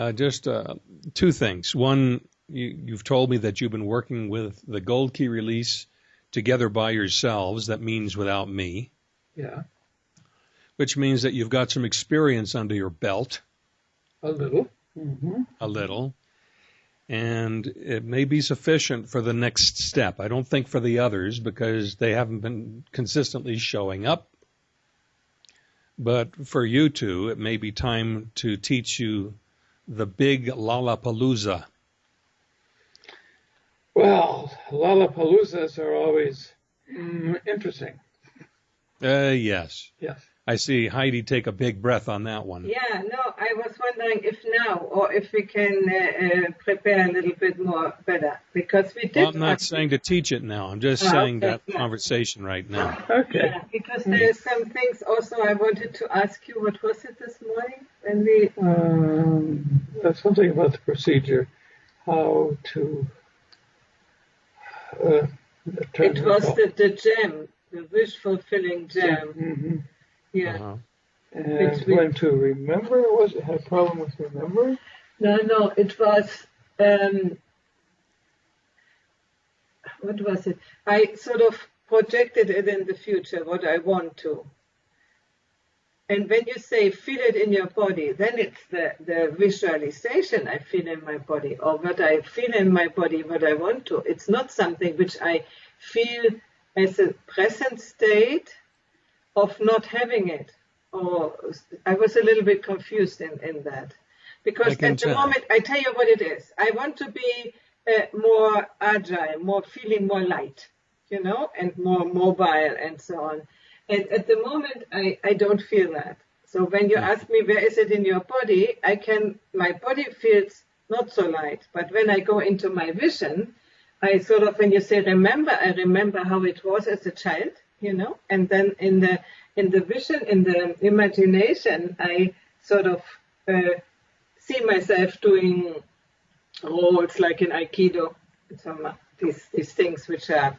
Uh, just uh, two things. One, you, you've told me that you've been working with the Gold Key release together by yourselves. That means without me. Yeah, Which means that you've got some experience under your belt, a little. hmm a little, and it may be sufficient for the next step. I don't think for the others because they haven't been consistently showing up. But for you two, it may be time to teach you the big Lollapalooza. Well, Lollapaloozas are always mm, interesting. Uh, yes. Yes. I see Heidi take a big breath on that one. Yeah, no, I was wondering if now or if we can uh, uh, prepare a little bit more better because we did. Well, I'm not saying to teach it now. I'm just Ah, saying okay, that yeah. conversation right now. Okay. Yeah, because there's some things also I wanted to ask you. What was it this morning when we? Um, that's something about the procedure, how to. Uh, It was the, the gem, the wish fulfilling gem. hmm Yeah. Uh-huh. And Which we- to remember was it had a problem with remembering? No, no, it was. Um, what was it? I sort of projected it in the future, what I want to. And when you say feel it in your body, then it's the, the visualization I feel in my body, or what I feel in my body, what I want to. It's not something which I feel as a present state of not having it. Or I was a little bit confused in, in that. Because at the tell. moment, I tell you what it is. I want to be uh, more agile, more feeling more light, you know, and more mobile and so on. And at the moment, I, I don't feel that. So when you ask me where is it in your body, I can, my body feels not so light. But when I go into my vision, I sort of, when you say remember, I remember how it was as a child, you know, and then in the, in the vision, in the imagination, I sort of uh, see myself doing roles like in Aikido, some these these things which are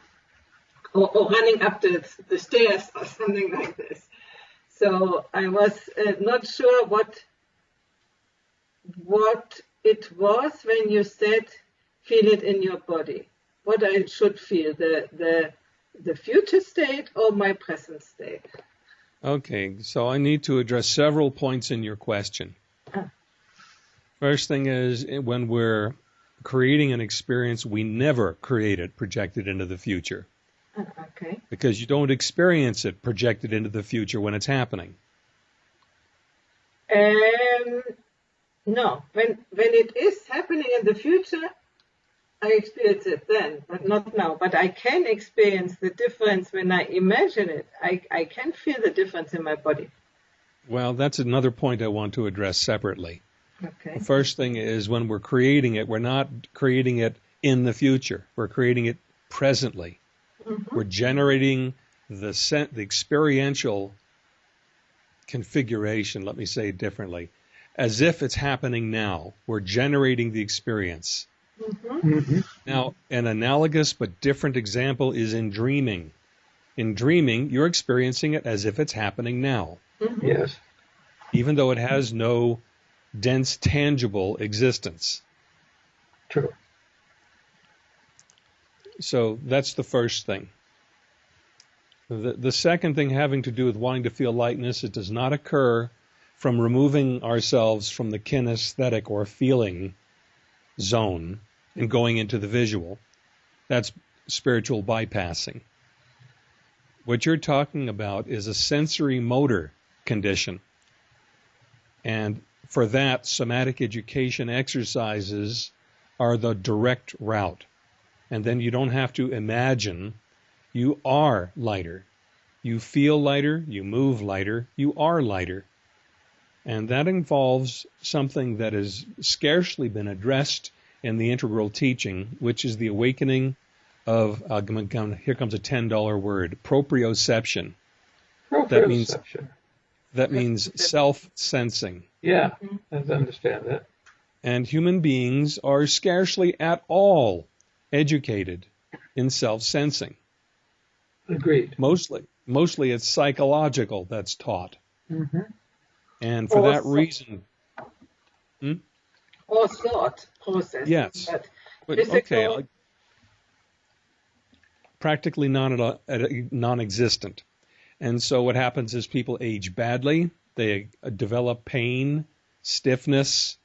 or, or running up the the stairs or something like this. So I was uh, not sure what what it was when you said feel it in your body. What I should feel the the the future state or my present state. Okay, so I need to address several points in your question. Ah. First thing is when we're creating an experience, we never create it projected into the future Ah, Okay. because you don't experience it projected into the future when it's happening. Um, no, when when it is happening in the future, I experience it then, but not now. But I can experience the difference when I imagine it. I, I can feel the difference in my body. Well, that's another point I want to address separately. Okay. The first thing is when we're creating it, we're not creating it in the future. We're creating it presently. Mm-hmm. We're generating the sen- the experiential configuration, let me say it differently, as if it's happening now. We're generating the experience. Hmm Now, an analogous but different example is in dreaming. In dreaming, you're experiencing it as if it's happening now, Yes. even though it has no dense, tangible existence. True. So that's the first thing. The, the second thing having to do with wanting to feel lightness, it does not occur from removing ourselves from the kinesthetic or feeling zone and going into the visual. That's spiritual bypassing. What you're talking about is a sensory motor condition. And for that, somatic education exercises are the direct route and then you don't have to imagine. You are lighter. You feel lighter, you move lighter, you are lighter. And that involves something that has scarcely been addressed in the integral teaching, which is the awakening of, uh, here comes a $10 word, proprioception. That means- Proprioception. That means self sensing. Yeah, I understand that. And human beings are scarcely at all educated in self sensing. Agreed. Mostly, mostly it's psychological that's taught. Mm-hmm. And for Or that so- reason, or thought process. Yes. But, But okay, practically non non-existent. And so what happens is people age badly. They uh, develop pain, stiffness,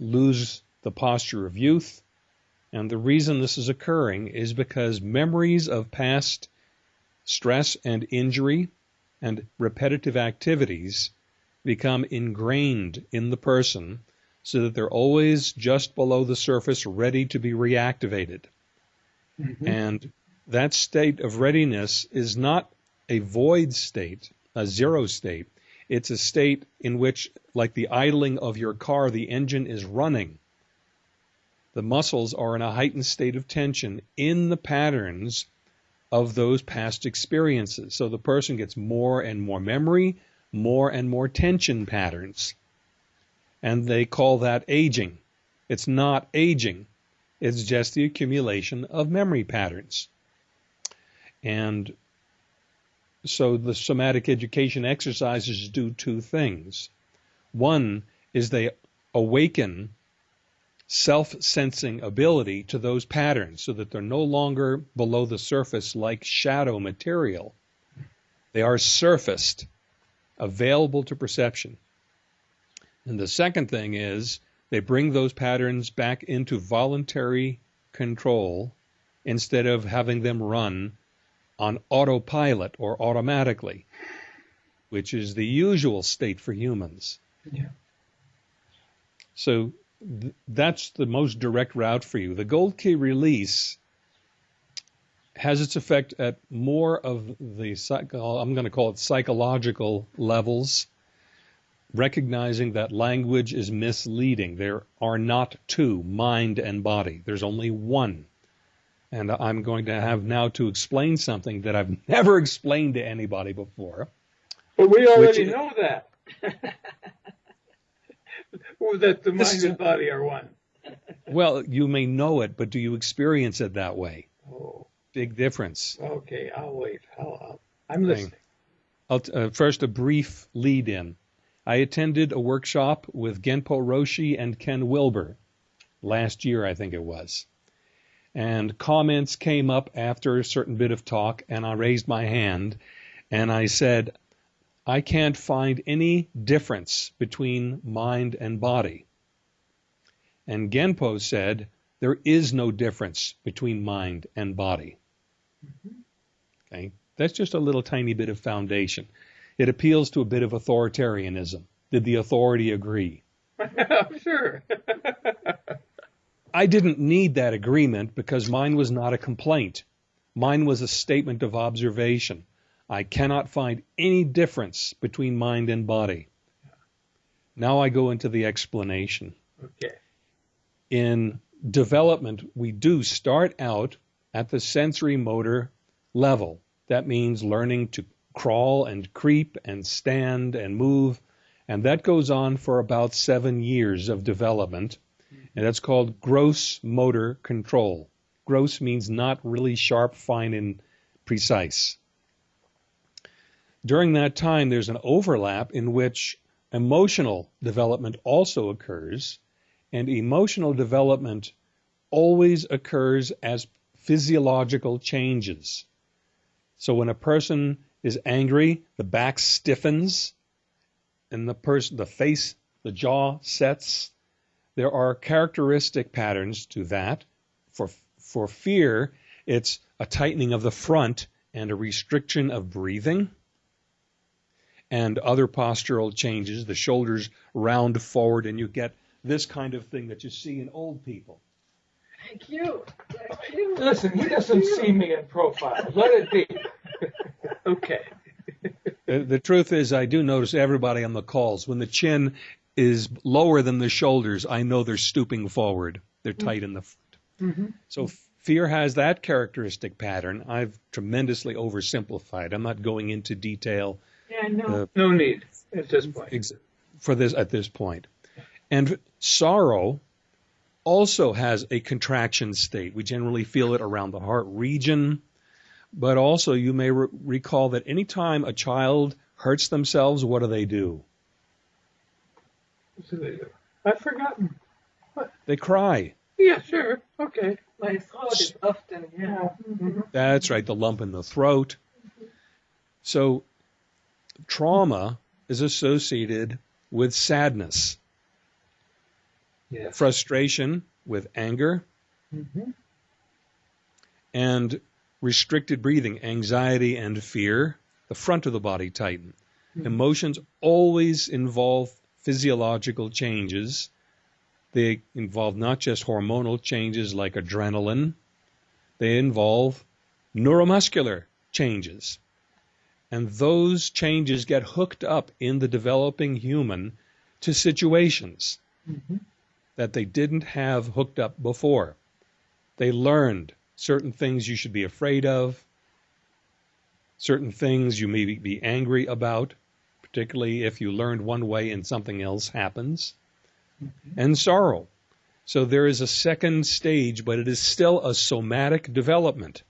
lose the posture of youth. And the reason this is occurring is because memories of past stress and injury and repetitive activities become ingrained in the person so that they're always just below the surface, ready to be reactivated. Mm-hmm. And that state of readiness is not a void state, a zero state. It's a state in which, like the idling of your car, the engine is running. The muscles are in a heightened state of tension in the patterns of those past experiences. So the person gets more and more memory, more and more tension patterns. And they call that aging. It's not aging. It's just the accumulation of memory patterns. And so the somatic education exercises do two things. One is they awaken self sensing ability to those patterns so that they're no longer below the surface like shadow material. They are surfaced, available to perception. And the second thing is they bring those patterns back into voluntary control instead of having them run on autopilot or automatically, which is the usual state for humans. Yeah. So th- that's the most direct route for you. The gold key release has its effect at more of the psycho, I'm going to call it psychological levels, recognizing that language is misleading. There are not two, mind and body. There's only one. And I'm going to have now to explain something that I've never explained to anybody before. But we already know that. That the mind and body are one. Well, you may know it, but do you experience it that way? Oh, Big difference. okay. I'll wait. I'll, I'll, I'm listening. I'll t- uh, first, a brief lead in. I attended a workshop with Genpo Roshi and Ken Wilber last year, I think it was. And comments came up after a certain bit of talk, and I raised my hand and I said, I can't find any difference between mind and body. And Genpo said, there is no difference between mind and body. Mm-hmm. Okay, that's just a little tiny bit of foundation. It appeals to a bit of authoritarianism. Did the authority agree? sure. I didn't need that agreement because mine was not a complaint. Mine was a statement of observation. I cannot find any difference between mind and body. Now I go into the explanation. okay. in development, we do start out at the sensory motor level. That means learning to crawl and creep and stand and move. And that goes on for about seven years of development. And that's called gross motor control. Gross means not really sharp, fine, and precise. During that time, there's an overlap in which emotional development also occurs and emotional development always occurs as physiological changes. So when a person is angry, the back stiffens and the person the face, the jaw sets. There are characteristic patterns to that. For for fear, it's a tightening of the front and a restriction of breathing and other postural changes. The shoulders round forward and you get this kind of thing that you see in old people. Thank you. Thank you. Listen, he doesn't see me in profile. Let it be. okay. The, the truth is, I do notice everybody on the calls when the chin is lower than the shoulders, I know they're stooping forward. They're tight in the front. So fear has that characteristic pattern. I've tremendously oversimplified. I'm not going into detail Yeah, no. uh, No need at this point. ex- for this at this point. And sorrow also has a contraction state. We generally feel it around the heart region, but also you may re- recall that anytime a child hurts themselves, what do they do? So they do. I've forgotten. They cry. Yeah, sure. Okay. My throat is often, yeah. Mhm. That's right, the lump in the throat. So, trauma is associated with sadness, Yes. frustration with anger, mm -hmm. and restricted breathing, anxiety and fear. The front of the body tighten. Mhm. Emotions always involve physiological changes. They involve not just hormonal changes like adrenaline, they involve neuromuscular changes. And those changes get hooked up in the developing human to situations hmm that they didn't have hooked up before. They learned certain things you should be afraid of, certain things you may be angry about, particularly if you learned one way and something else happens, and sorrow. So there is a second stage, but it is still a somatic development.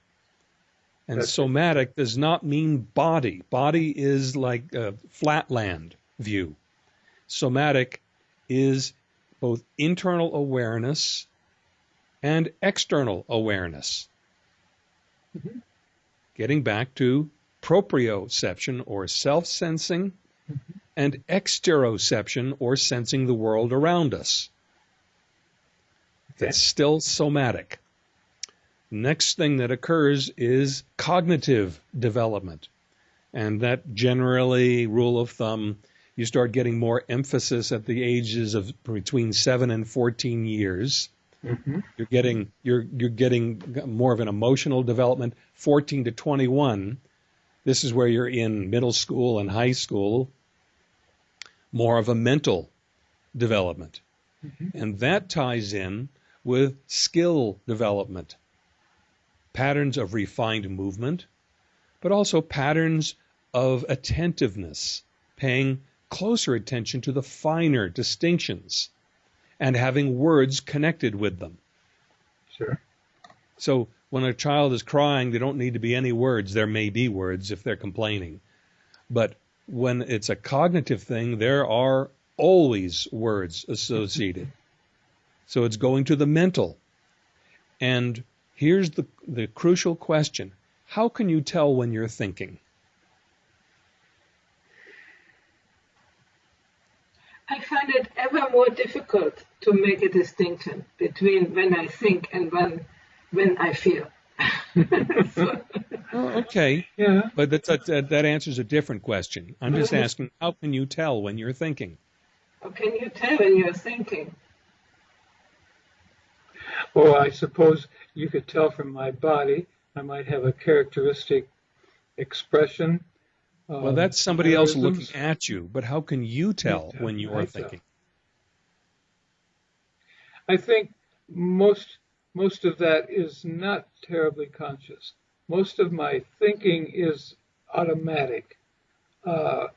And That's- somatic does not mean body. Body is like a flatland view. Somatic is both internal awareness and external awareness. Mhm. Getting back to proprioception or self sensing and exteroception or sensing the world around us. That's still somatic. Next thing that occurs is cognitive development. And that generally, rule of thumb, you start getting more emphasis at the ages of between 7 and 14 years. Hmm You're getting you're you're getting more of an emotional development 14 to 21. This is where you're in middle school and high school. More of a mental development. And that ties in with skill development. Patterns of refined movement, but also patterns of attentiveness, paying closer attention to the finer distinctions and having words connected with them. Sure. So when a child is crying, there don't need to be any words. There may be words if they're complaining. But when it's a cognitive thing, there are always words associated. So it's going to the mental. And here's the, the crucial question How can you tell when you're thinking? I find it ever more difficult to make a distinction between when I think and when when I feel. So- Oh, okay. Yeah. But that's, that, that answers a different question. I'm just mm-hmm. asking, how can you tell when you're thinking? how can you tell when you're thinking? Well, I suppose you could tell from my body. I might have a characteristic expression. Well, that's somebody uh, else looking at you, but how can you tell tell, when you are thinking? I think most most of that is not terribly conscious. Most of my thinking is automatic. Uh,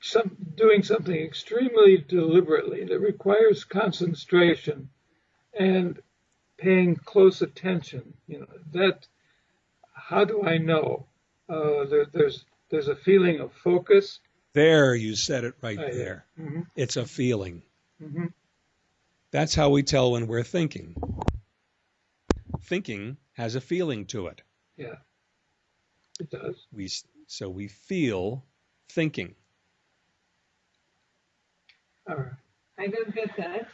some doing something extremely deliberately that requires concentration and paying close attention. You know that. How do I know? Uh, there, there's there's a feeling of focus. There, you said it right there. hmm It's a feeling. hmm That's how we tell when we're thinking. Thinking has a feeling to it. Yeah, it does. We so we feel thinking. All right. I don't get that.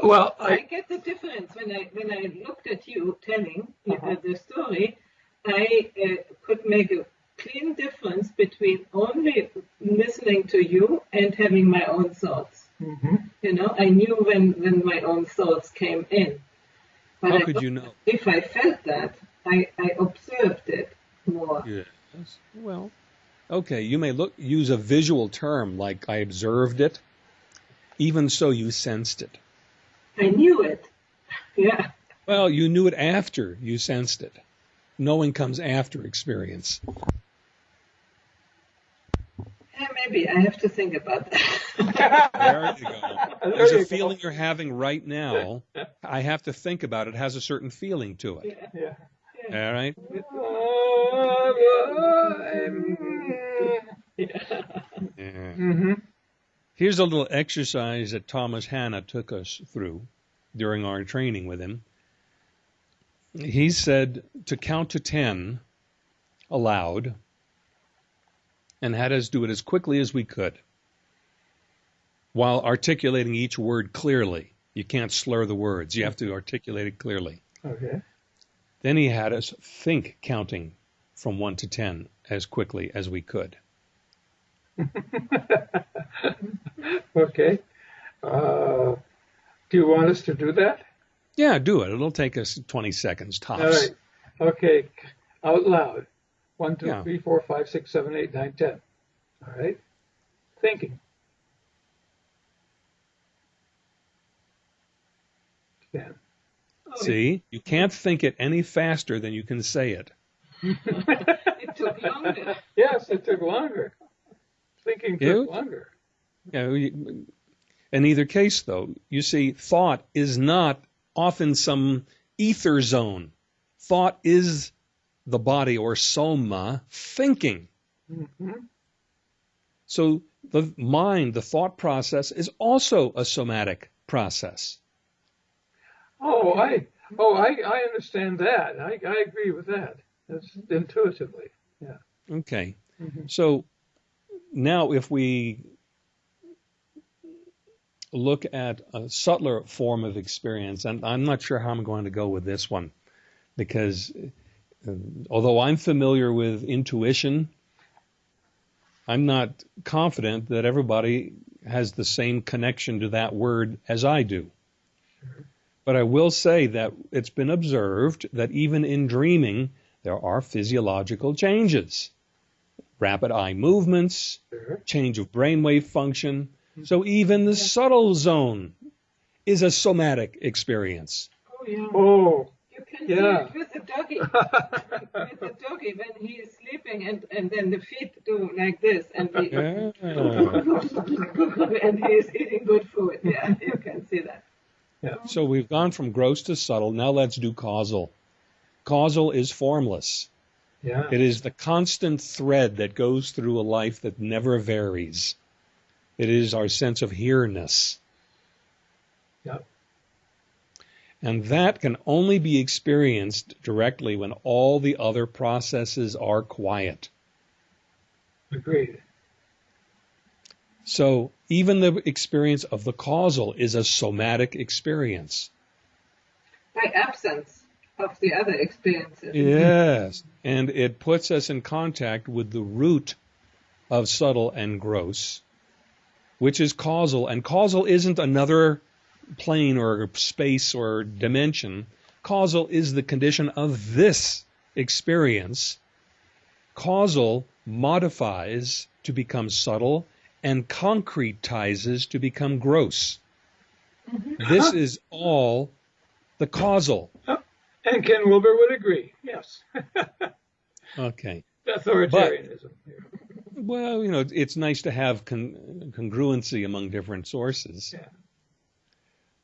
Well, I I get the difference when I when I looked at you telling uh, Uh-huh. the story. I uh, could make a clean difference between only listening to you and having my own thoughts. Mhm. You know, I knew when when my own thoughts came in. But How I could you know? if I felt that, I, I observed it more. Yes. Well, okay. You may look use a visual term like I observed it. Even so, you sensed it. I knew it. Yeah. Well, you knew it after you sensed it. Knowing comes after experience. yeah. Maybe I have to think about that. There you go. There There's you a go. feeling you're having right now. I have to think about it. it has a certain feeling to it. yeah. Yeah. All right. Yeah. Yeah. hmm Here's a little exercise that Thomas Hanna took us through during our training with him. He said to count to 10 aloud and had us do it as quickly as we could while articulating each word clearly. You can't slur the words, you have to articulate it clearly. Okay. Then he had us think counting from 1 to 10 as quickly as we could. okay. Uh, do you want us to do that? Yeah, do it. It'll take us 20 seconds tops. All right. Okay. Out loud. One, two, Yeah. three, four, five, six, seven, eight, nine, ten. All right. Thinking. Ten. See, you can't think it any faster than you can say it. It took longer. yes, it took longer. Thinking took Yeah. longer. You know, you- in either case, though, you see, thought is not often some ether zone. Thought is the body or soma thinking. hmm So the mind, the thought process, is also a somatic process. Oh, I oh I, I understand that. I, I agree with that. That's intuitively. Yeah. Okay. Mhm. So now, if we look at a subtler form of experience, and I'm not sure how I'm going to go with this one, because uh, although I'm familiar with intuition, I'm not confident that everybody has the same connection to that word as I do. But I will say that it's been observed that even in dreaming, there are physiological changes rapid eye movements, Sure. change of brainwave function. So even the subtle zone is a somatic experience. Oh, yeah. Oh. You can Yeah. Do it with the doggy. with the doggy when he is sleeping and, and then the feet do like this and he, Yeah. and he is eating good food. Yeah, you can see that. Yeah. So we've gone from gross to subtle. Now let's do causal. Causal is formless. yeah. It is the constant thread that goes through a life that never varies. It is our sense of here-ness. Yep. And that can only be experienced directly when all the other processes are quiet. Agreed. So even the experience of the causal is a somatic experience. By absence of the other experiences. Yes. And it puts us in contact with the root of subtle and gross, which is causal. And causal isn't another plane or space or dimension. Causal is the condition of this experience. Causal modifies to become subtle and concretizes to become gross. Mm-hmm. This is all the causal. Oh, and Ken Wilber would agree. Yes. Okay. Authoritarianism. Well, you know, it's nice to have con- congruency among different sources. Yeah.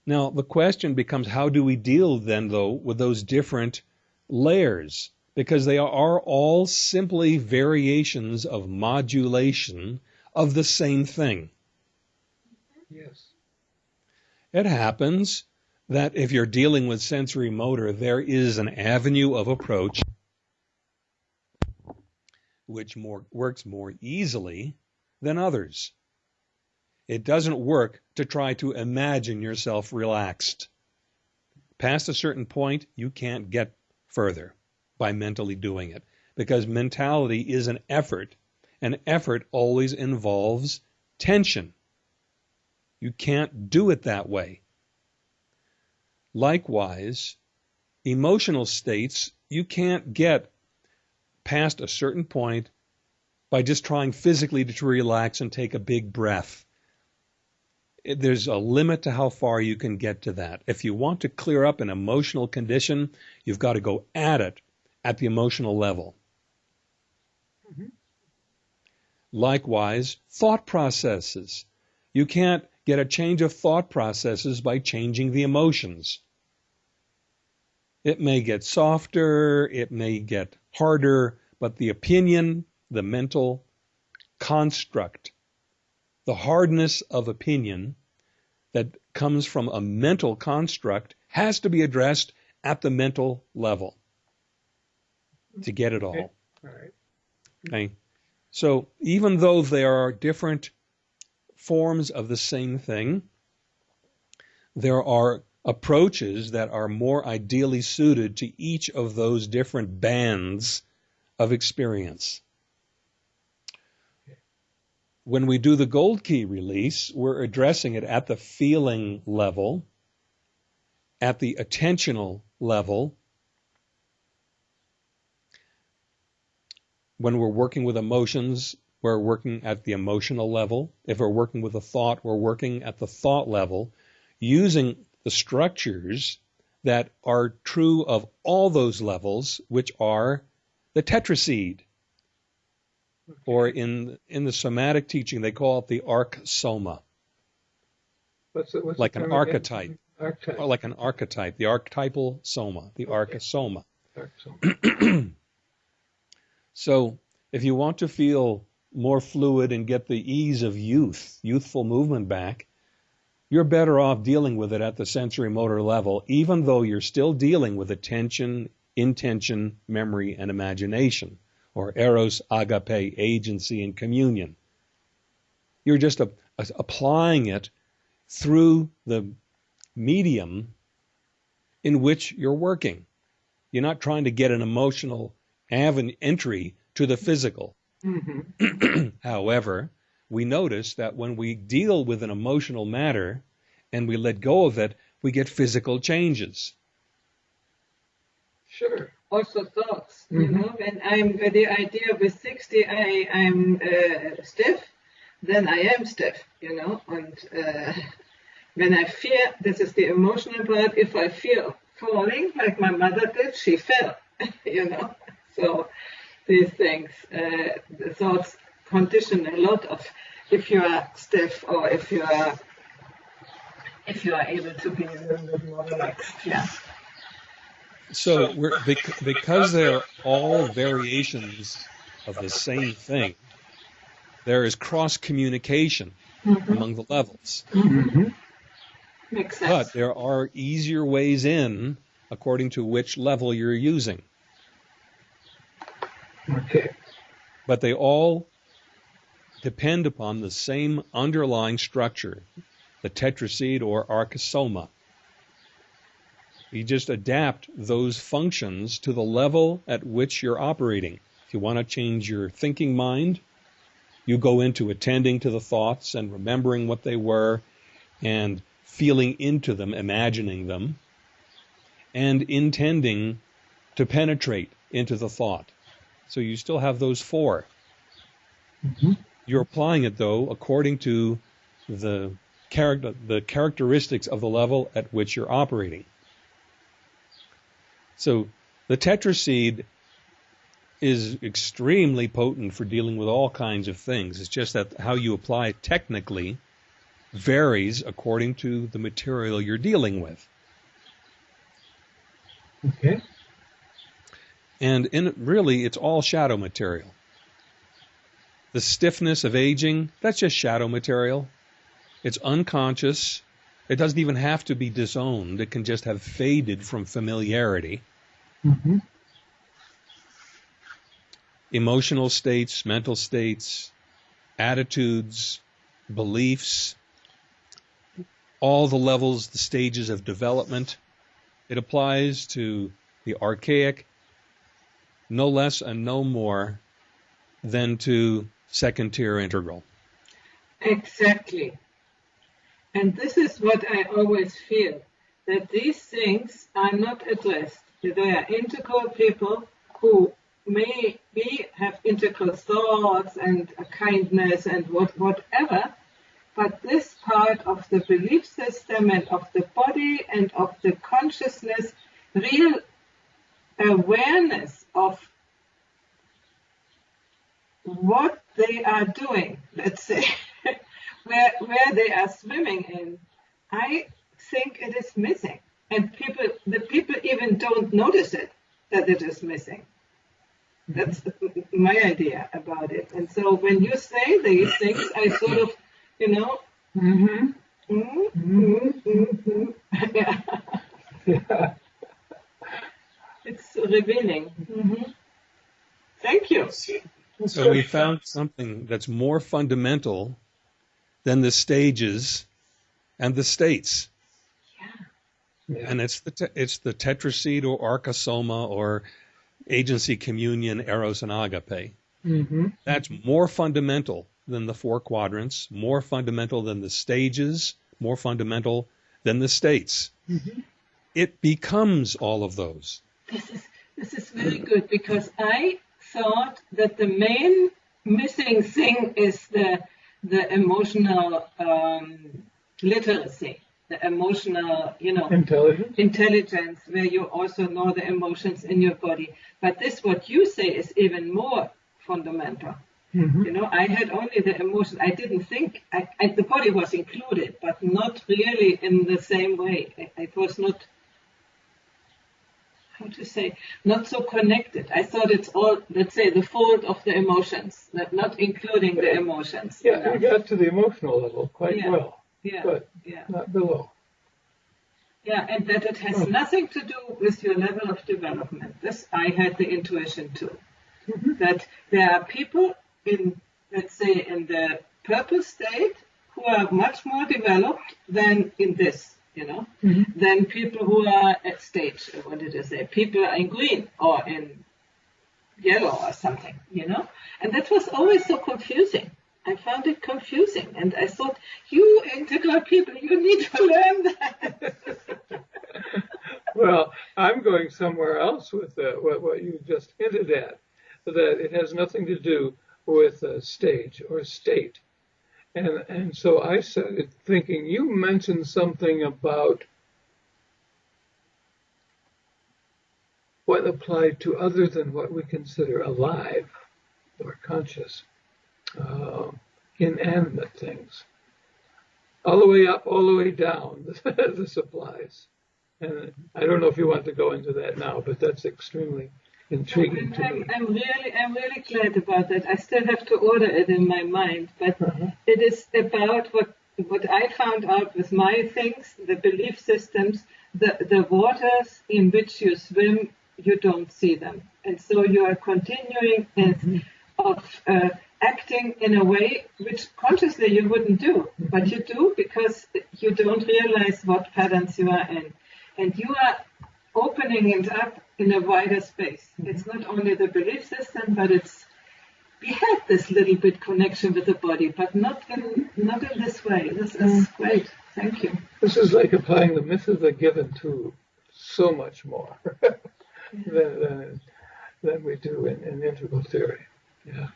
Now, the question becomes how do we deal then, though, with those different layers? Because they are all simply variations of modulation of the same thing. Yes. It happens that if you're dealing with sensory motor, there is an avenue of approach which more, works more easily than others. It doesn't work to try to imagine yourself relaxed. Past a certain point, you can't get further by mentally doing it because mentality is an effort, and effort always involves tension. You can't do it that way. Likewise, emotional states you can't get past a certain point by just trying physically to relax and take a big breath. There's a limit to how far you can get to that. If you want to clear up an emotional condition, you've got to go at it at the emotional level. Mm-hmm. Likewise, thought processes. You can't get a change of thought processes by changing the emotions. It may get softer, it may get harder, but the opinion, the mental construct the hardness of opinion that comes from a mental construct has to be addressed at the mental level to get it all. Okay. All right. Okay. So even though there are different forms of the same thing, there are approaches that are more ideally suited to each of those different bands of experience. When we do the gold key release, we're addressing it at the feeling level, at the attentional level. When we're working with emotions, we're working at the emotional level. If we're working with a thought, we're working at the thought level using the structures that are true of all those levels, which are the tetraseed. Or in in the somatic teaching, they call it the arc soma, What's the, what's like an archetype. Archetype. or like an archetype, the archetypal soma, the Okay. Archetype. So if you want to feel more fluid and get the ease of youth, youthful movement back, you're better off dealing with it at the sensory motor level, even though you're still dealing with attention, intention, memory, and imagination, or eros, agape, agency, and communion. You're just a, a- applying it through the medium in which you're working. You're not trying to get an emotional aven- entry to the physical. hmm However, we notice that when we deal with an emotional matter and we let go of it, we get physical changes. Sure. Also thoughts. You Mhm. know, when I'm with the idea with 60, I I'm uh, stiff, then I am stiff. You know, and uh, when I fear, this is the emotional part. If I feel falling, like my mother did, she fell. you know, so these things, uh, the thoughts condition a lot of if you are stiff or if you are if you are able to be a little bit more relaxed. Yeah. So because they're all variations of the same thing, there is cross communication Mhm. among the levels. hmm Makes sense. But there are easier ways in according to which level you're using. Okay. But they all depend upon the same underlying structure, the tetraseed or archsoma. You just adapt those functions to the level at which you're operating. If you want to change your thinking mind, you go into attending to the thoughts and remembering what they were and feeling into them, imagining them, and intending to penetrate into the thought. So you still have those four. hmm You're applying it though according to the character the characteristics of the level at which you're operating. So the tetraseed is extremely potent for dealing with all kinds of things. It's just that how you apply it technically varies according to the material you're dealing with. Okay. And in really it's all shadow material. The stiffness of aging, that's just shadow material. It's unconscious. It doesn't even have to be disowned. It can just have faded from familiarity. hmm Emotional states, mental states, attitudes, beliefs, all the levels, the stages of development. It applies to the archaic no less and no more than to second tier integral. Exactly. And this is what I always feel that these things are not addressed. They are integral people who may be have integral thoughts and kindness and what whatever, but this part of the belief system and of the body and of the consciousness, real awareness of what they are doing, let's say, where where they are swimming in, I think it is missing. And people the people even don't notice it that it is missing. That's my idea about it. And so when you say these things, I sort of you know. Mm-hmm. Mm-hmm. Mm-hmm. yeah. Yeah. It's revealing. hmm Thank you. So we found something that's more fundamental than the stages and the states. Yeah. And it's the te- it's the tetraseed or archosoma or agency communion eros and agape. Mm-hmm. That's more fundamental than the four quadrants, more fundamental than the stages, more fundamental than the states. Mm-hmm. It becomes all of those. This is this is very good because I thought that the main missing thing is the the emotional um, literacy, the emotional, you know, Intelligence. intelligence where you also know the emotions in your body. But this, what you say, is even more fundamental. Mm-hmm. You know, I had only the emotion. I didn't think I, I, the body was included, but not really in the same way. It, it was not how to say not so connected. I thought it's all, let's say, the fold of the emotions, that not including the emotions. you Yeah, we got to the emotional level quite Yeah. well, yeah, but yeah. not below. Yeah, and that it has Oh. nothing to do with your level of development. This I had the intuition too. Mm-hmm. That there are people in, let's say, in the purple state who are much more developed than in this, you know, Mm-hmm. than people who are at stage, what did I say? People are in green or in yellow or something, you know? And that was always so confusing. I found it confusing and I thought, you integral people, you need to learn that. Well, I'm going somewhere else with uh, what, what you just hinted at, that it has nothing to do with uh, stage or state. And, and so I started thinking, you mentioned something about what applied to other than what we consider alive or conscious, uh, inanimate things. All the way up, all the way down, this applies. And I don't know if you want to go into that now, but that's extremely intriguing to me. I'm, I'm really, I'm really glad about that. I still have to order it in my mind, but Uh-huh. it is about what what I found out with my things, the belief systems, the the waters in which you swim, you don't see them, and so you are continuing and of uh, acting in a way which consciously you wouldn't do, but you do because you don't realize what patterns you are in, and you are opening it up in a wider space. Mm-hmm. It's not only the belief system, but it's we had this little bit connection with the body, but not in not in this way. This is mm-hmm. great. Thank you. This is like applying the myth of the given to so much more than, than, than we do in, in integral theory. Yeah.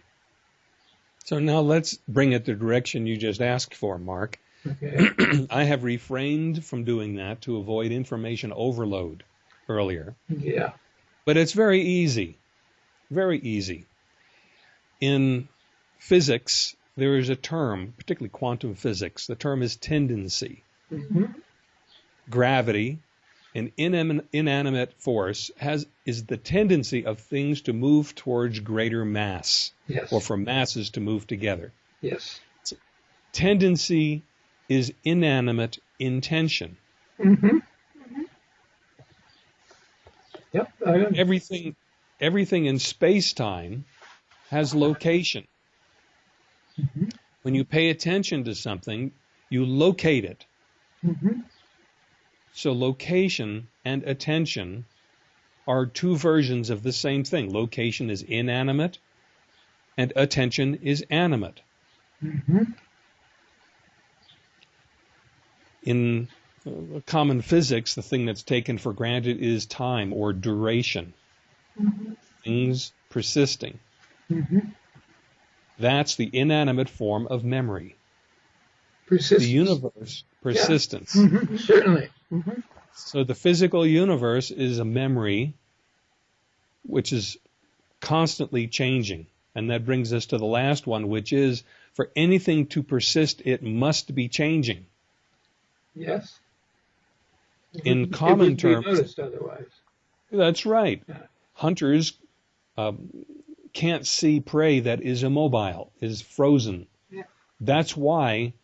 So now let's bring it the direction you just asked for, Mark. Okay. I have refrained from doing that to avoid information overload earlier, Yeah. but it's very easy. Very easy. In physics, there is a term, particularly quantum physics, the term is tendency. hmm Gravity, an inan- inanimate force, has is the tendency of things to move towards greater mass, Yes. or for masses to move together. Yes. Tendency is inanimate intention. hmm Yep. Everything everything in space time has location. Mhm. When you pay attention to something, you locate it. hmm So location and attention are two versions of the same thing. Location is inanimate and attention is animate. hmm In common physics, the thing that's taken for granted is time or duration. Things persisting. hmm That's the inanimate form of memory. Persistence. The universe, persistence. Mhm. Certainly. hmm So the physical universe is a memory which is constantly changing. And that brings us to the last one, which is for anything to persist, it must be changing. Yes. In common terms- That's right. Yeah. Hunters um, can't see prey that is immobile, is frozen. Yeah. That's why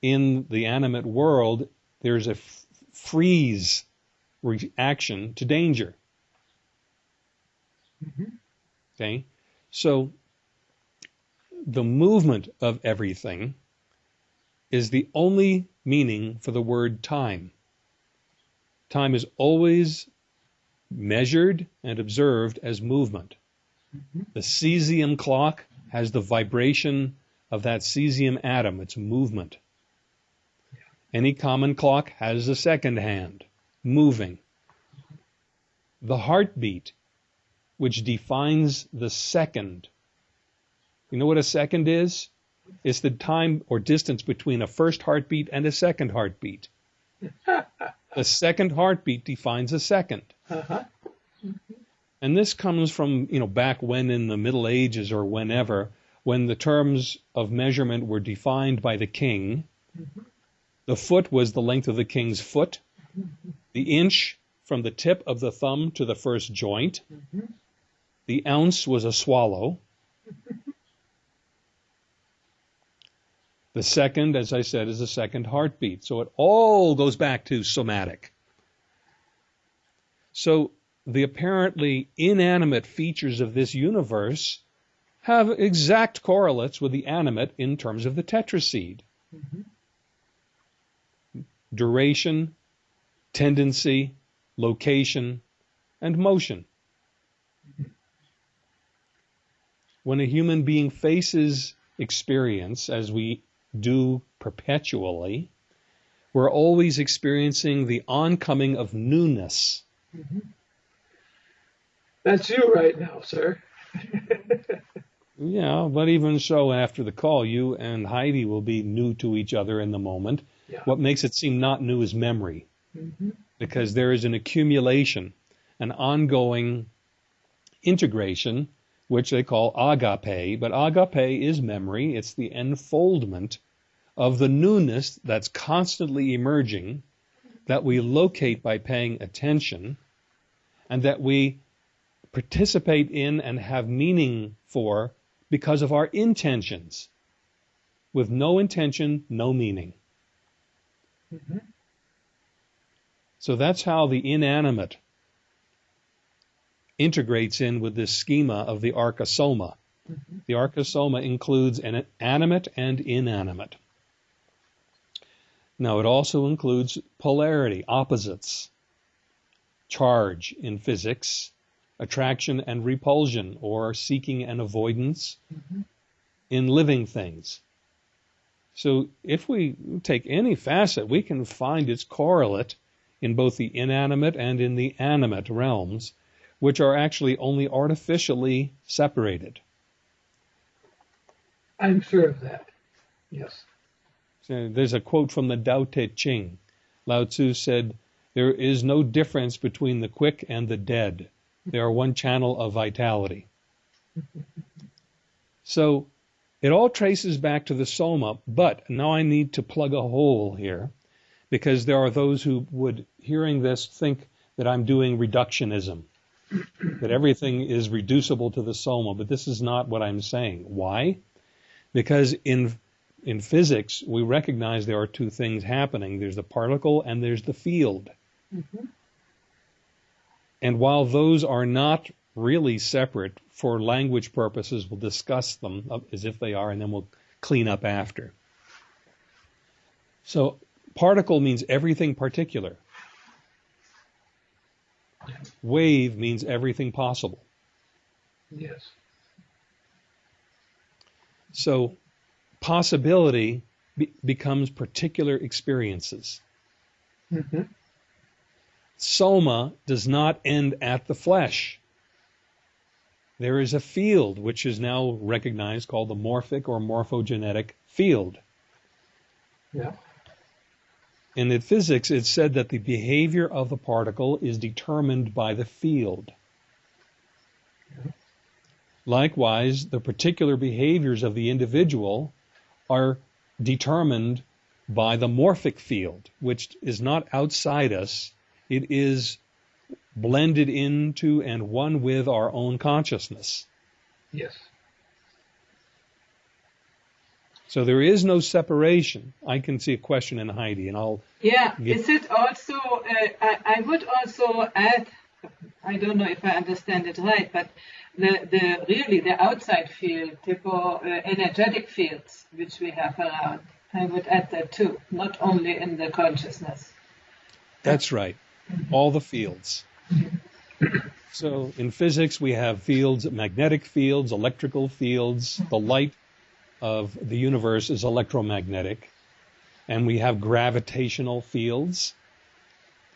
in the animate world, there's a f- freeze reaction to danger. Mm-hmm. Okay? So the movement of everything is the only meaning for the word time. Time is always measured and observed as movement. Mm-hmm. The cesium clock has the vibration of that cesium atom, its movement. Any common clock has a second hand, moving. The heartbeat, which defines the second. You know what a second is? It's the time or distance between a first heartbeat and a second heartbeat. the second heartbeat defines a second. Uh-huh. Mm-hmm. And this comes from, you know, back when in the Middle Ages or whenever, when the terms of measurement were defined by the king. Mm-hmm. The foot was the length of the king's foot. Mm-hmm. The inch from the tip of the thumb to the first joint. The ounce was a swallow. The second, as I said, is a second heartbeat. So it all goes back to somatic. So the apparently inanimate features of this universe have exact correlates with the animate in terms of the tetraseed. Mm-hmm. Duration, tendency, location, and motion. When a human being faces experience, as we do perpetually, we're always experiencing the oncoming of newness. Mm-hmm. That's you right now, sir. Yeah, but even so, after the call, you and Heidi will be new to each other in the moment. Yeah. What makes it seem not new is memory, Mm-hmm. because there is an accumulation, an ongoing integration, which they call agape. But agape is memory, it's the enfoldment of the newness that's constantly emerging, that we locate by paying attention, and that we participate in and have meaning for because of our intentions. With no intention, no meaning. Mm-hmm. So that's how the inanimate integrates in with this schema of the archosoma. Mm-hmm. The archosoma includes an animate and inanimate. Now, it also includes polarity, opposites, charge in physics, attraction and repulsion, or seeking and avoidance Mhm. in living things. So, if we take any facet, we can find its correlate in both the inanimate and in the animate realms, which are actually only artificially separated. I'm sure of that. Yes. So there's a quote from the Tao Te Ching. Lao Tzu said, There is no difference between the quick and the dead. They are one channel of vitality. So it all traces back to the Soma, but now I need to plug a hole here because there are those who would, hearing this, think that I'm doing reductionism, that everything is reducible to the Soma, but this is not what I'm saying. Why? Because in in physics, we recognize there are two things happening. There's the particle and there's the field. Mm-hmm. And while those are not really separate, for language purposes, we'll discuss them as if they are, and then we'll clean up after. So, particle means everything particular. Wave means everything possible. Yes. So, possibility be- becomes particular experiences. Mm-hmm. Soma does not end at the flesh. There is a field which is now recognized called the morphic or morphogenetic field. Yeah. And in physics, it's said that the behavior of the particle is determined by the field. Likewise, the particular behaviors of the individual are determined by the morphic field, which is not outside us. It is blended into and one with our own consciousness. Yes. So there is no separation. I can see a question in Heidi, and I'll. Yeah, get- is it also, uh, I, I would also add, I don't know if I understand it right, but the, the really the outside field, the uh, energetic fields which we have around, I would add that too, not only in the consciousness. That's right. All the fields. So in physics, we have fields, magnetic fields, electrical fields. The light of the universe is electromagnetic. And we have gravitational fields.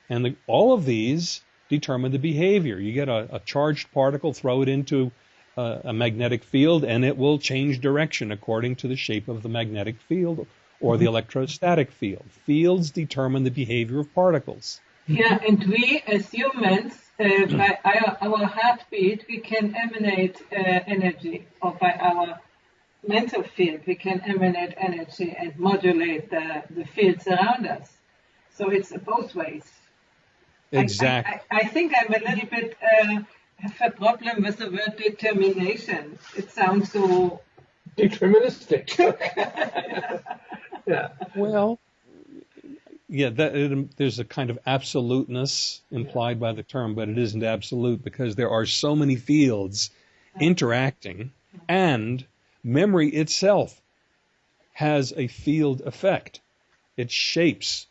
And the, all of these determine the behavior. You get a, a charged particle, throw it into a, a magnetic field, and it will change direction according to the shape of the magnetic field or the electrostatic field. Fields determine the behavior of particles. Yeah, and we as humans, uh, by our, our heartbeat, we can emanate uh, energy, or by our mental field, we can emanate energy and modulate the, the fields around us. So it's both ways. Exactly. I, I, I think I'm a little bit uh, have a problem with the word determination. It sounds so. Deterministic. yeah. Well, yeah, that, it, there's a kind of absoluteness implied by the term, but it isn't absolute because there are so many fields interacting, and memory itself has a field effect. It shapes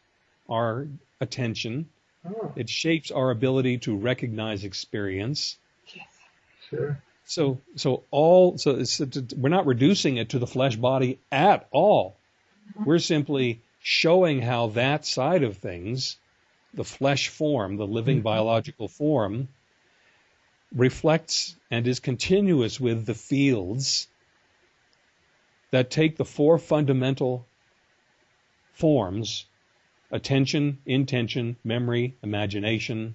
our attention. Oh, It shapes our ability to recognize experience. Yes. sure. So, so all, so we're not reducing it to the flesh body at all. Mm-hmm. We're simply showing how that side of things, the flesh form, the living mm-hmm. biological form, reflects and is continuous with the fields that take the four fundamental forms attention, intention, memory, imagination,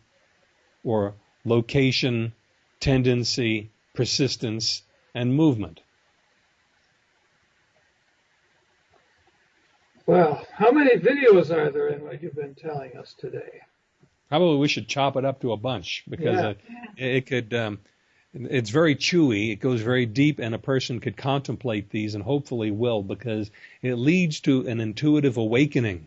or location, tendency, persistence, and movement. Well, how many videos are there in what you've been telling us today? Probably we should chop it up to a bunch because Yeah. uh, it could. Um, it's very chewy. It goes very deep, and a person could contemplate these, and hopefully will, because it leads to an intuitive awakening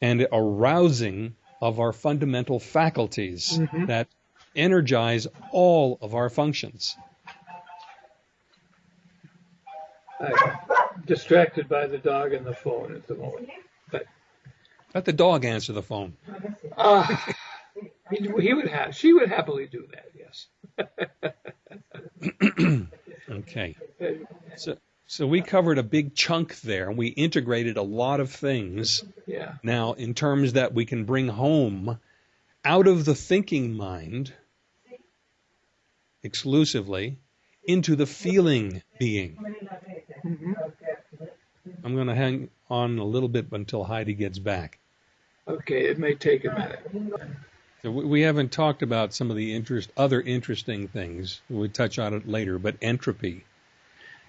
and arousing of our fundamental faculties Mhm. that energize all of our functions. I'm distracted by the dog and the phone at the moment. Let the dog answer the phone. Ah, he, he would have, she would happily do that. Okay. So, so we covered a big chunk there, and we integrated a lot of things Yeah. now in terms that we can bring home out of the thinking mind exclusively into the feeling being. hmm I'm going to hang on a little bit until Heidi gets back. Okay, it may take a minute. So we we haven't talked about some of the interest, other interesting things. We'll touch on it later, but entropy.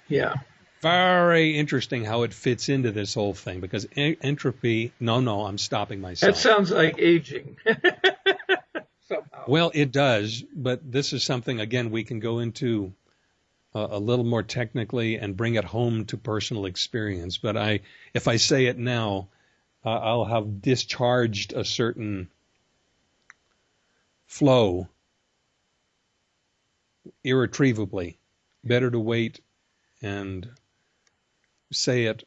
Yeah. Very interesting how it fits into this whole thing because en- entropy. No, no, I'm stopping myself. That sounds like aging. Somehow. Well, it does, but this is something again we can go into uh, a little more technically and bring it home to personal experience. But I, if I say it now, uh, I'll have discharged a certain flow irretrievably. Better to wait and say it,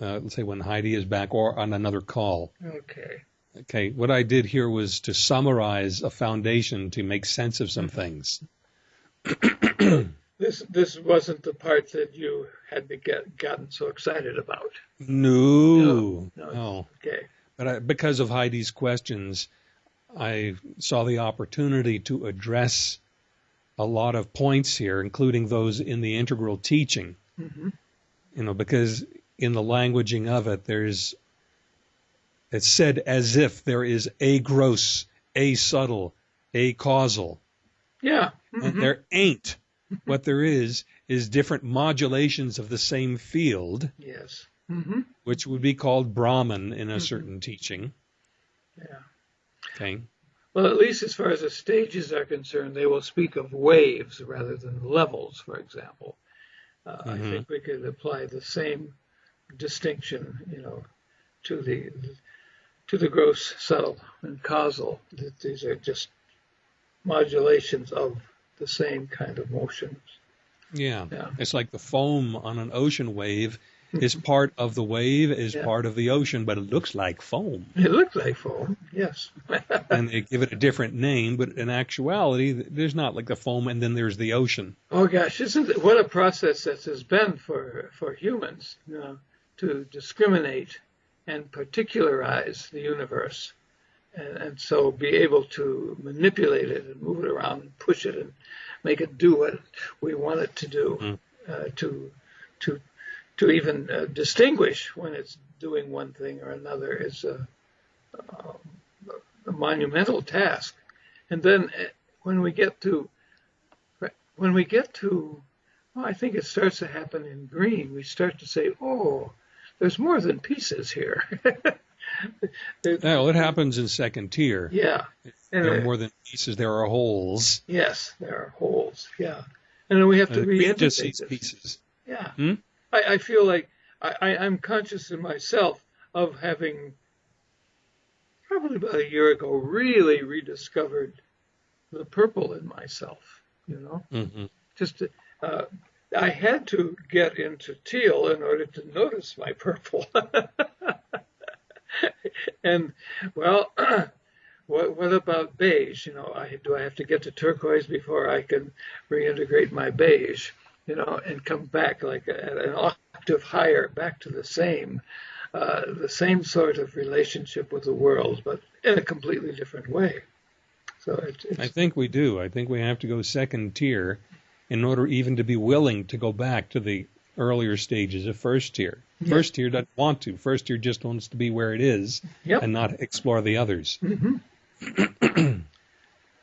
uh, let's say when Heidi is back or on another call. Okay. Okay, what I did here was to summarize a foundation to make sense of some things. This this wasn't the part that you had to get gotten so excited about. No, No, no. Okay. But I, because of Heidi's questions, I saw the opportunity to address a lot of points here, including those in the integral teaching. hmm You know, because in the languaging of it, there's it's said as if there is a gross, a subtle, a causal. Yeah. And mhm. there ain't. What there is is different modulations of the same field, Yes. hmm which would be called Brahman in a certain teaching. Yeah. Okay. Well, at least as far as the stages are concerned, they will speak of waves rather than levels, for example. Uh, I Mhm. think we could apply the same distinction, you know, to the to the gross, subtle, and causal. These are just modulations of the same kind of motions. Yeah. Yeah. It's like the foam on an ocean wave is part of the wave, is Yeah. part of the ocean, but it looks like foam. It looks like foam, yes. and they give it a different name, but in actuality, there's not like the foam and then there's the ocean. oh gosh, isn't it, what a process this has been for for humans, you know, to discriminate and particularize the universe, and, and so be able to manipulate it and move it around and push it and make it do what we want it to do, Mm. uh, to to to even uh, distinguish when it's doing one thing or another is a, a monumental task. And then uh, when we get to when we get to, well, I think it starts to happen in green. We start to say, oh, there's more than pieces here. Well, it happens in second tier. yeah. And There uh, are more than pieces, there are holes. yes, there are holes. Yeah. And then we have to And the queen just reintegrate sees pieces. Yeah. Hmm? I, I feel like I, I, I'm conscious in myself of having probably about a year ago really rediscovered the purple in myself, you know? hmm Just uh, I had to get into teal in order to notice my purple. and well, what what about beige? You know, I do I have to get to turquoise before I can reintegrate my beige? You know, and come back like an octave higher, back to the same, uh, the same sort of relationship with the world, but in a completely different way. So it's, I think we do. I think we have to go second tier in order even to be willing to go back to the earlier stages of first tier. Yeah. First tier doesn't want to. First tier just wants to be where it is Yep. and not explore the others. hmm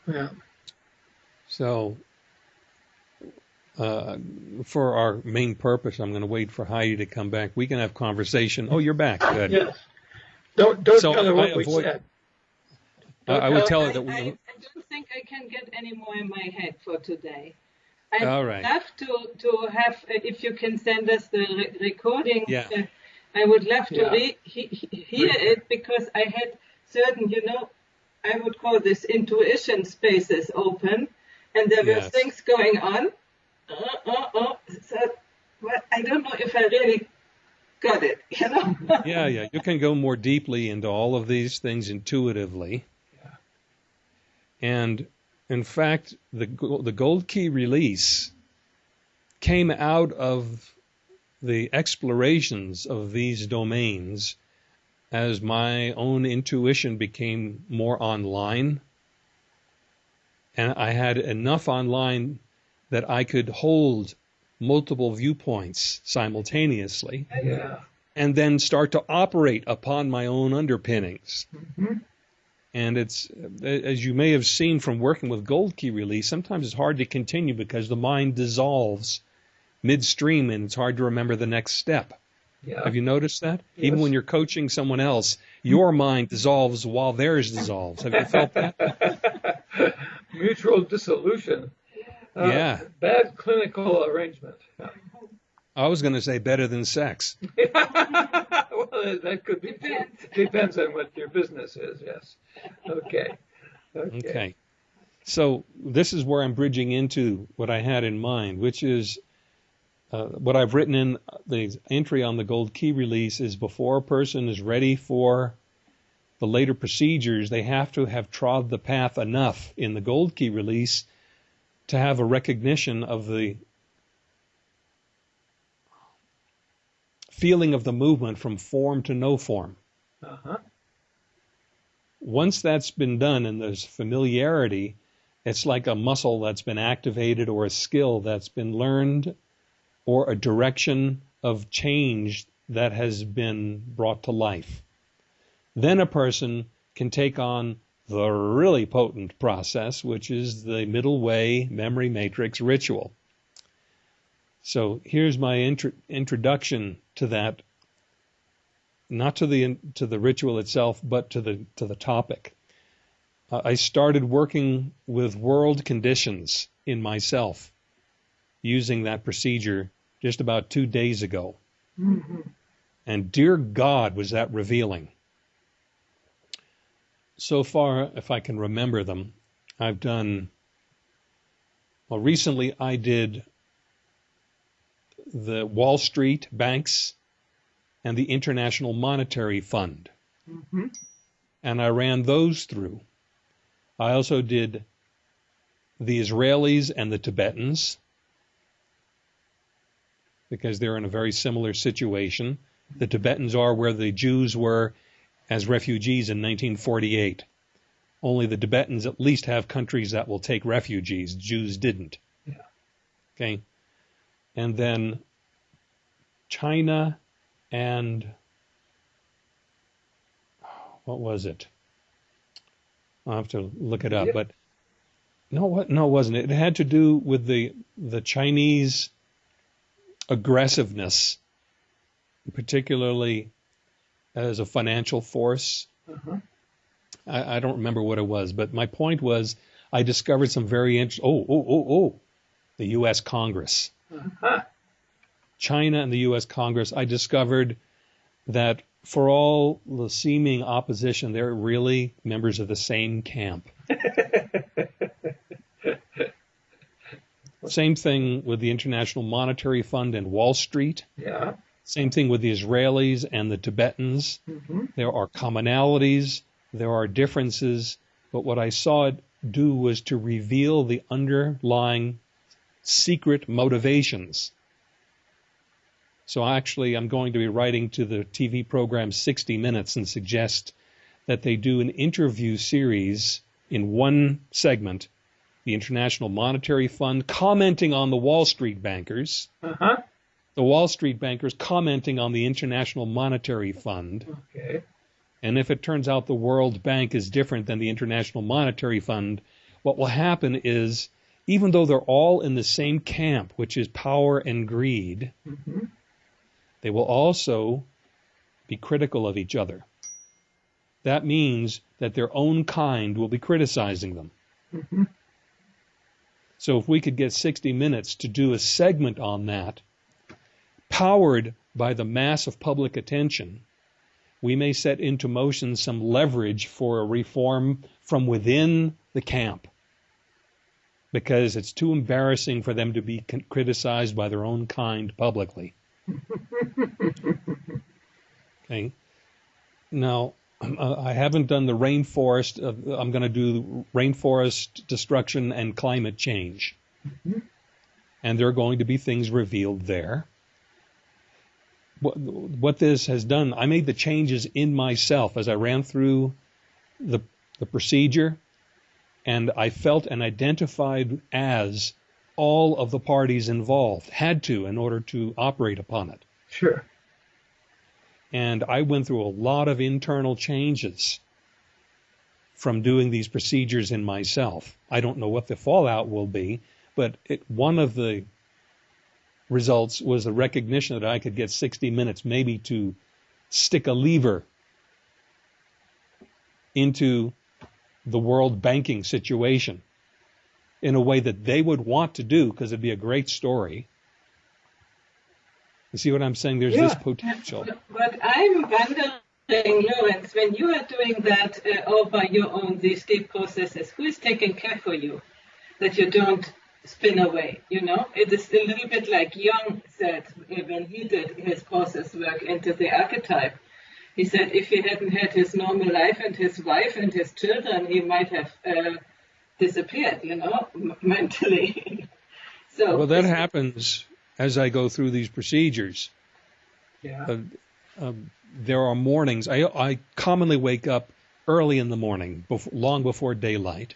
yeah. So, uh, for our main purpose, I'm going to wait for Heidi to come back. We can have conversation. Oh, you're back. Good. Yes. Don't don't So tell her what I we avoid- said. I, I would tell her that I, we. I don't think I can get any more in my head for today. I'd All right. love to, to have, uh, if you can send us the re- recording, Yeah. uh, I would love to Yeah. re- he, he- hear it because I had certain, you know, I would call this intuition spaces open and there were things going on. Uh, uh, uh, so, well, I don't know if I really got it, you know? Yeah, yeah. You can go more deeply into all of these things intuitively. And in fact, the the gold key release came out of the explorations of these domains as my own intuition became more online. And I had enough online that I could hold multiple viewpoints simultaneously Yeah. and then start to operate upon my own underpinnings. Mhm. And it's, as you may have seen from working with Gold Key Release, sometimes it's hard to continue because the mind dissolves midstream and it's hard to remember the next step. Yeah. Have you noticed that? Even when you're coaching someone else, your mind dissolves while theirs dissolves. Have you felt that? Mutual dissolution. Uh, Yeah. Bad clinical arrangement. I was going to say better than sex. well, that could be Depends. on what your business is. Yes. Okay. Okay. Okay. So this is where I'm bridging into what I had in mind, which is uh, what I've written in the entry on the gold key release is before a person is ready for the later procedures, they have to have trod the path enough in the gold key release to have a recognition of the feeling of the movement from form to no form. Uh-huh. once that's been done and there's familiarity, it's like a muscle that's been activated or a skill that's been learned or a direction of change that has been brought to life. Then a person can take on the really potent process, which is the middle way memory matrix ritual. So here's my intro- introduction to that not to the to the ritual itself, but to the to the topic. Uh, I started working with world conditions in myself using that procedure just about two days ago. hmm And dear God, was that revealing. So far, if I can remember them, I've done, well, recently I did the Wall Street banks and the International Monetary Fund. Mm-hmm. And I ran those through. I also did the Israelis and the Tibetans because they're in a very similar situation. The Tibetans are where the Jews were as refugees in 1948. Only the Tibetans at least have countries that will take refugees. Jews didn't. Yeah. Okay. And then China and what was it? I'll have to look it up, Yep. but no, what? No, it wasn't. It had to do with the the Chinese aggressiveness, particularly as a financial force. Uh-huh. I, I don't remember what it was, but my point was I discovered some very interesting. Oh, oh, oh, oh, the U.S. Congress. Uh-huh. China and the U.S. Congress, I discovered that for all the seeming opposition, they're really members of the same camp. Same thing with the International Monetary Fund and Wall Street. Yeah. Same thing with the Israelis and the Tibetans. Mm-hmm. There are commonalities, there are differences, but what I saw it do was to reveal the underlying secret motivations. So actually, I'm going to be writing to the TV program 60 Minutes and suggest that they do an interview series in one segment, the International Monetary Fund commenting on the Wall Street bankers, Uh-huh. The Wall Street bankers commenting on the International Monetary Fund, Okay. and if it turns out the World Bank is different than the International Monetary Fund, what will happen is, even though they're all in the same camp, which is power and greed, Mm-hmm. they will also be critical of each other. That means that their own kind will be criticizing them. Mm-hmm. So if we could get 60 minutes to do a segment on that, powered by the mass of public attention, we may set into motion some leverage for a reform from within the camp. Because it's too embarrassing for them to be criticized by their own kind publicly. Okay. Now, I haven't done the rainforest. I'm going to do rainforest destruction and climate change. Mm-hmm. And there are going to be things revealed there. What, what this has done, I made the changes in myself as I ran through the, the procedure, and I felt and identified as all of the parties involved, had to in order to operate upon it Sure. and I went through a lot of internal changes from doing these procedures in myself. I don't know what the fallout will be, but it, one of the results was the recognition that I could get 60 minutes maybe to stick a lever into the world banking situation in a way that they would want to do because it'd be a great story. You see what I'm saying? There's this potential. But I'm wondering, Lawrence, when you are doing that uh, all by your own, these deep processes, who is taking care for you that you don't spin away? You know, it is a little bit like Jung said uh, when he did his process work into the archetype. He said if he hadn't had his normal life and his wife and his children, he might have uh, disappeared, you know, m- mentally. so Well, that happens as I go through these procedures. Yeah. Uh, um, there are mornings. I, I commonly wake up early in the morning, bef- long before daylight,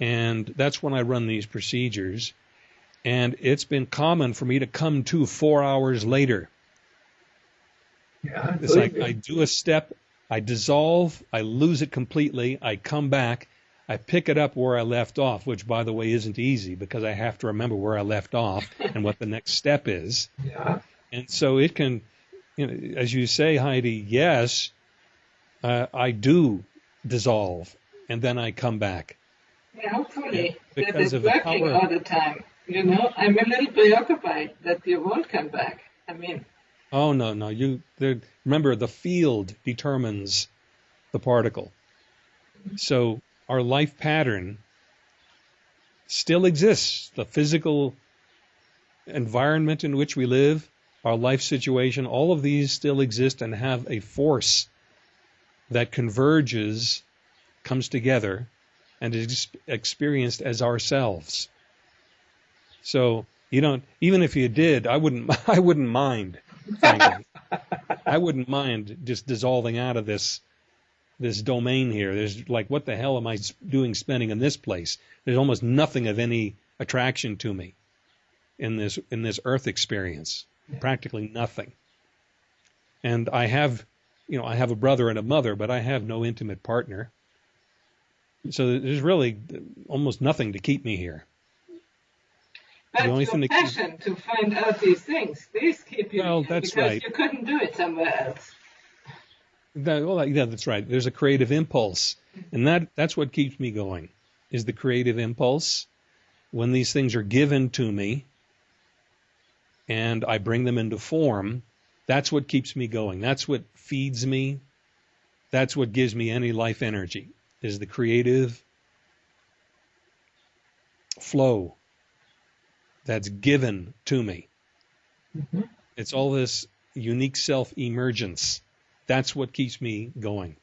and that's when I run these procedures. And it's been common for me to come to four hours later. Yeah. It's like I do a step, I dissolve, I lose it completely, I come back, I pick it up where I left off, which by the way isn't easy because I have to remember where I left off and what the next step is. yeah. And so it can, you know, as you say, Heidi, yes, uh, I do dissolve and then I come back. Yeah, hopefully that Because is of the working power. all the time. You know, I'm a little preoccupied that you won't come back. I mean, Oh no, no. You remember the field determines the particle. So our life pattern still exists. The physical environment in which we live, our life situation, all of these still exist and have a force that converges, comes together, and is experienced as ourselves. So you don't even if you did, I wouldn't I wouldn't mind. I wouldn't mind just dissolving out of this this domain here. There's like, what the hell am I doing spending in this place? There's almost nothing of any attraction to me in this in this Earth experience. Practically nothing. And I have, you know, I have a brother and a mother, but I have no intimate partner. So there's really almost nothing to keep me here. But the only your thing passion to, keep... to find out these things, these keep you well, that's because right. you couldn't do it somewhere else. That, well, yeah, that's right. There's a creative impulse, and that that's what keeps me going. Is the creative impulse when these things are given to me, and I bring them into form. That's what keeps me going. That's what feeds me. That's what gives me any life energy. Is the creative flow that's given to me. Mm-hmm. It's all this unique self emergence that's what keeps me going.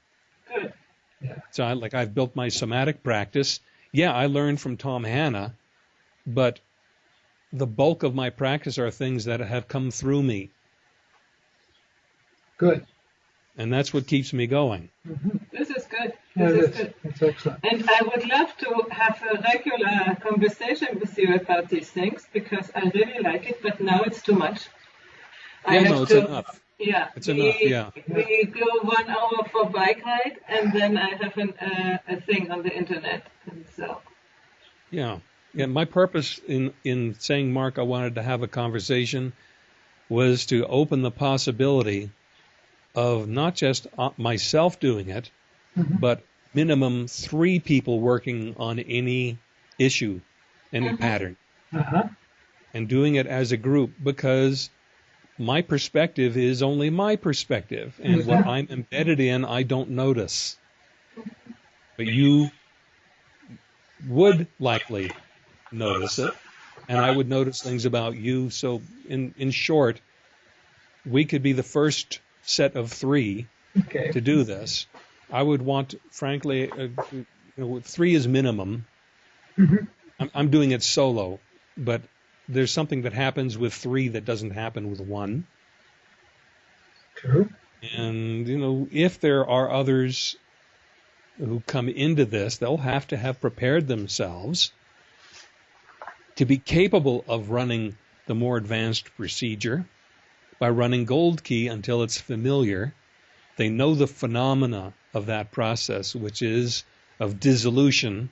Good. Yeah. So I, like I've built my somatic practice. Yeah, I learned from Tom Hanna, but the bulk of my practice are things that have come through me. Good. And that's what keeps me going. Mm-hmm. This is good. This yeah, is. That's excellent. And I would love to have a regular conversation with you about these things because I really like it, but now it's too much. Yeah, I no, it's to, enough. Yeah. It's we, enough, yeah. We go one hour for bike ride, and then I have an, uh, a thing on the internet. And so. Yeah. Yeah, my purpose in, in saying, Mark, I wanted to have a conversation was to open the possibility of not just uh, myself doing it, mm-hmm. but minimum three people working on any issue, any mm-hmm. pattern, uh-huh. and doing it as a group because my perspective is only my perspective, and what I'm embedded in, I don't notice. But you would likely notice it, and I would notice things about you. So, in in short, we could be the first set of three okay. to do this. I would want, frankly, uh, you know, three is minimum. Mm-hmm. I'm, I'm doing it solo, but there's something that happens with three that doesn't happen with one. True. And, you know, if there are others who come into this, they'll have to have prepared themselves to be capable of running the more advanced procedure by running Gold Key until it's familiar. They know the phenomena of that process, which is of dissolution,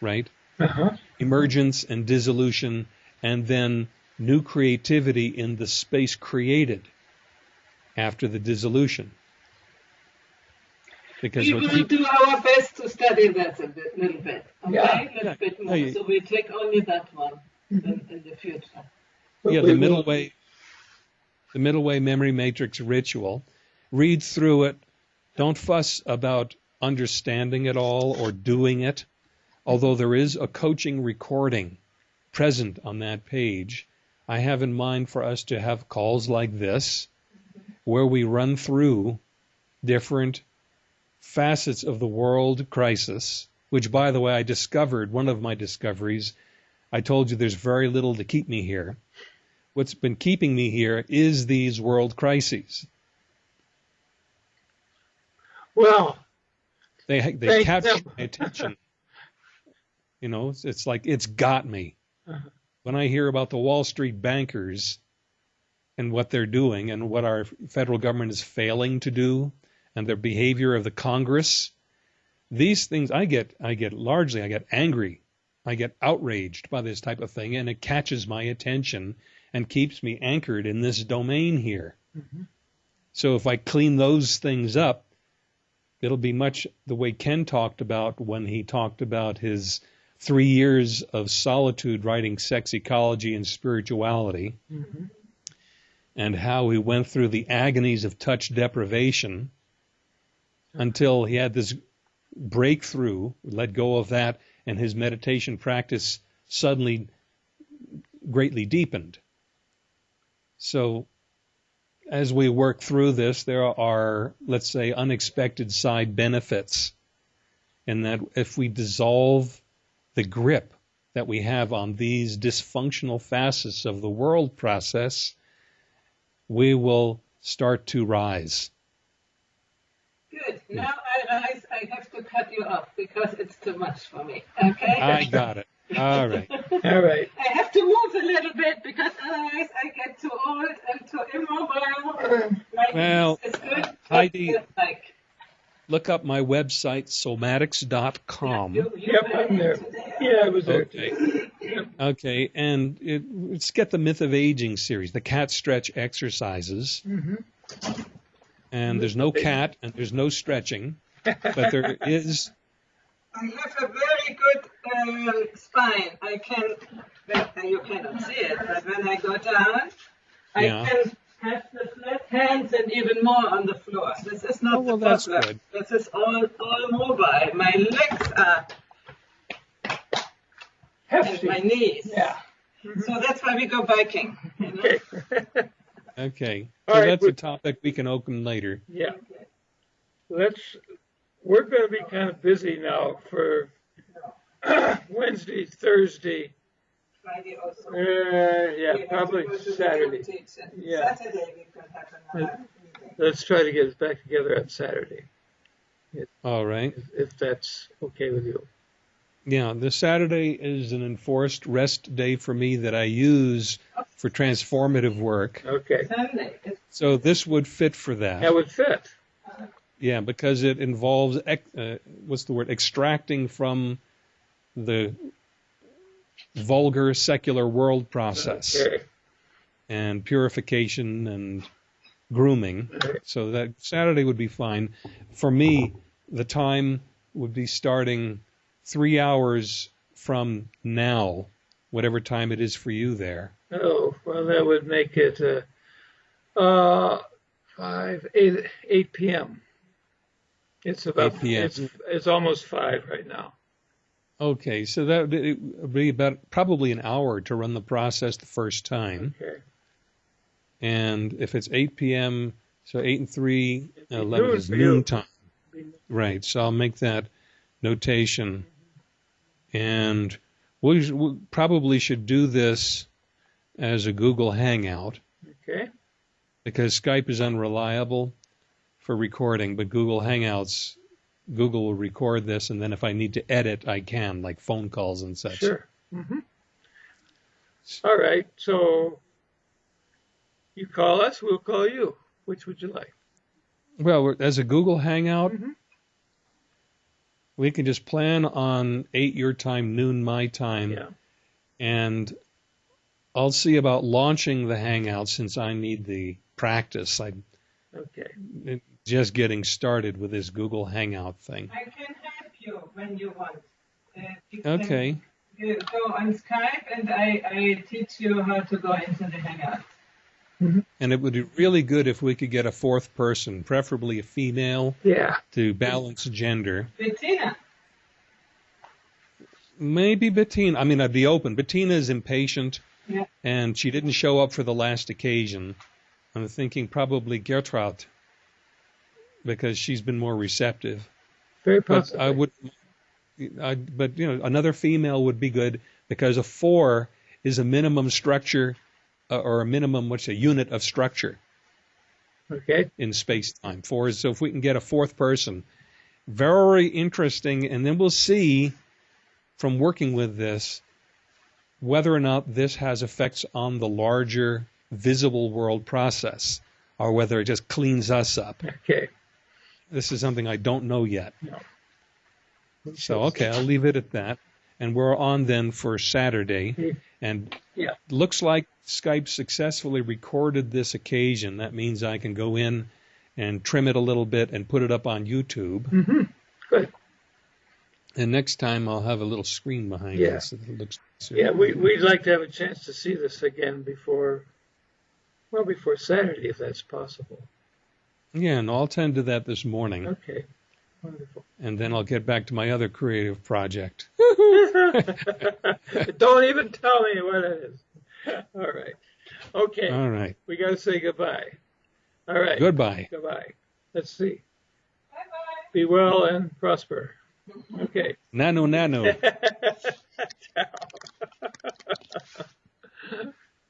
right? Uh-huh. Emergence and dissolution and then new creativity in the space created after the dissolution. Because we will do our best to study that a bit, little bit. Okay, yeah. a little yeah. bit more. So we take only that one in, in, the future. Yeah, the middle way, the middle way memory matrix ritual. Read through it. Don't fuss about understanding it all or doing it. Although there is a coaching recording present on that page, I have in mind for us to have calls like this where we run through different facets of the world crisis, which, by the way, I discovered one of my discoveries. I told you there's very little to keep me here. What's been keeping me here is these world crises. Well, they they capture my attention. You know, it's, it's like it's got me. Uh-huh. When I hear about the Wall Street bankers and what they're doing and what our federal government is failing to do and their behavior of the Congress, these things I get I get largely I get angry. I get outraged by this type of thing and it catches my attention and keeps me anchored in this domain here. Mm-hmm. So if I clean those things up, it'll be much the way Ken talked about when he talked about his three years of solitude writing sex ecology and spirituality. Mm-hmm. and how he went through the agonies of touch deprivation until he had this breakthrough, let go of that, and his meditation practice suddenly greatly deepened. So, as we work through this, there are, let's say, unexpected side benefits. In that, if we dissolve the grip that we have on these dysfunctional facets of the world process, we will start to rise. Good. Now I rise. I have to cut you off because it's too much for me. Okay? I got it. All right. All right. I have to move a little bit because otherwise I get too old and too immobile. My Well, is good. Heidi- like, Look up my website, somatics.com. you, you Yep, I'm there. today. Yeah, I was there. Okay. Okay, and it, let's get the Myth of Aging series, the cat stretch exercises. hmm And there's no cat and there's no stretching, but there is. I have a very good um, spine. I can, well, you cannot see it, but when I go down, I Yeah. can have the flat hands and even more on the floor. This is not Oh, well, the that's problem. good. This is all, all mobile. My legs are, and Hefty. my knees. Yeah. So that's why we go biking. You know? Okay. Okay, so right, that's a topic we can open later. yeah. Let's. We're going to be kind of busy now for Wednesday, Thursday. Friday also. Uh, yeah, have probably go to the Saturday. Yeah. Saturday we could have another. Let's try to get us back together on Saturday, All right. if, if that's okay with you. Yeah, the Saturday is an enforced rest day for me that I use for transformative work. Okay. Sunday. It's So this would fit for that. That would fit. Yeah, because it involves ex- uh, what's the word? Extracting from the vulgar secular world process Okay. and purification and grooming. So that Saturday would be fine. For me, the time would be starting three hours from now, whatever time it is for you there. Oh, well, that would make it uh, uh, five, eight, eight p.m. It's about 8 p.m. It's, it's almost five right now. Okay, so that would be about probably an hour to run the process the first time. Okay. And if it's 8 p.m., so 8 and 3, be 11 is noon time. Right, so I'll make that notation. And we, we probably should do this as a Google Hangout Okay. because Skype is unreliable for recording, but Google Hangouts, Google will record this, and then if I need to edit, I can, like phone calls and such. Sure. hmm All right. So you call us, we'll call you. Which would you like? Well, as a Google Hangout, Mhm. we can just plan on 8 your time, noon my time, Yeah. and I'll see about launching the Hangout since I need the practice. I'm Okay. Just getting started with this Google Hangout thing. I can help you when you want. Uh, you Okay. you go on Skype and I, I teach you how to go into the Hangout. And it would be really good if we could get a fourth person, preferably a female, Yeah. to balance gender. Bettina, Maybe Bettina. I mean, I'd be open. Bettina is impatient, Yeah. and she didn't show up for the last occasion. I'm thinking probably Gertrude, because she's been more receptive. Very But possible. I would, I, but you know, another female would be good because a four is a minimum structure, uh, or a minimum, what's a unit of structure Okay. in space time. Four is so if we can get a fourth person, very interesting, and then we'll see from working with this whether or not this has effects on the larger visible world process, or whether it just cleans us up. Okay. This is something I don't know yet. No. So okay, I'll leave it at that. And we're on then for Saturday. And Yeah. looks like Skype successfully recorded this occasion. That means I can go in and trim it a little bit and put it up on YouTube. hmm Good. And next time I'll have a little screen behind Yeah. it so that looks Yeah, we, we'd like to have a chance to see this again before Well, before Saturday, if that's possible. Yeah, and I'll tend to that this morning. Okay. Wonderful. And then I'll get back to my other creative project. Don't even tell me what it is. All right. Okay. All right. We got to say goodbye. All right. Goodbye. Goodbye. Let's see. Bye-bye. Be well and prosper. Okay. Nano, nano. Ciao.